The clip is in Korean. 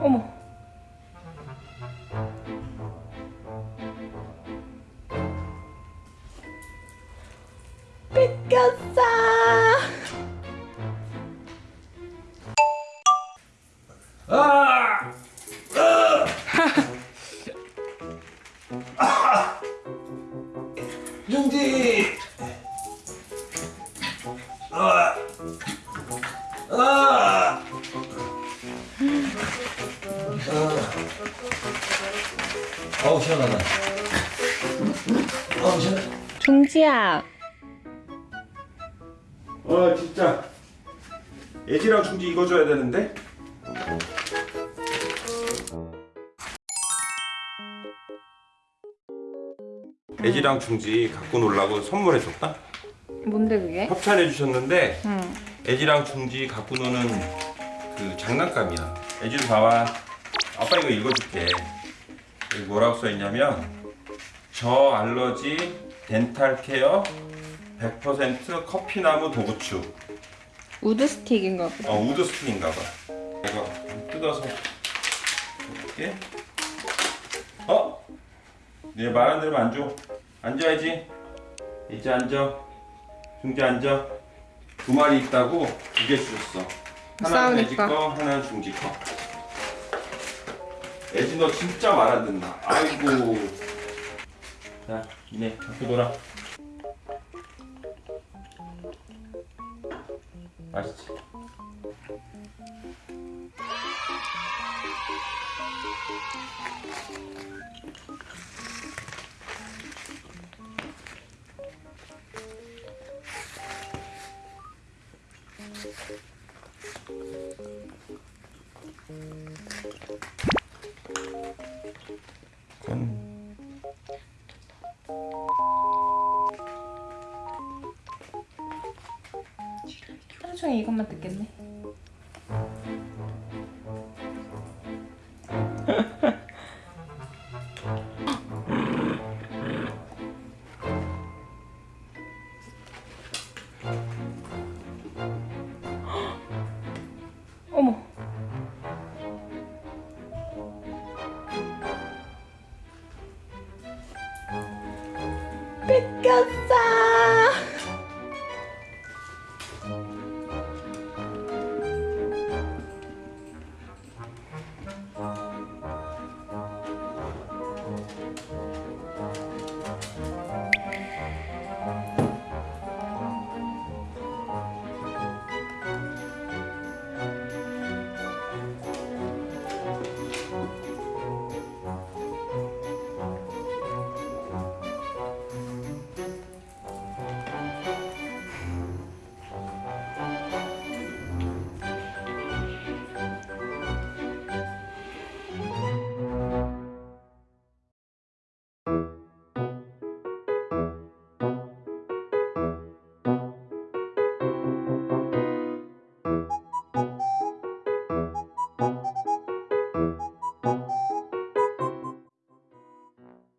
어머. 뺏겼어. 아! 아! 아! 아! 아. 어우 시원하다. 어우 시원. 종지야. 어 진짜 애지랑 중지 이거 줘야 되는데. 애지랑 중지 갖고 놀라고 선물해 줬다. 뭔데 그게? 협찬해 주셨는데 응. 애지랑 중지 갖고 노는 그 장난감이야. 애지도 봐봐. 아빠 이거 읽어줄게. 여기 뭐라고 써 있냐면 저 알러지 dental care 100% 커피나무 dog chew. wood stick인가 보다. 어 wood stick인가 봐. 이거 뜯어서 볼게. 어? 얘 말한 대로 안 줘. 앉아야지. 이제 앉아. 중지 앉아. 두 마리 있다고 두 개 주셨어. 하나는 싸우니까. 거, 하나는 중지 거. 애지 너 진짜 말 안 듣나? 아이고. 자, 이네 갖고 놀아. 맛있지? 그건 하루 종일 이것만 듣겠네. 뺏겼어.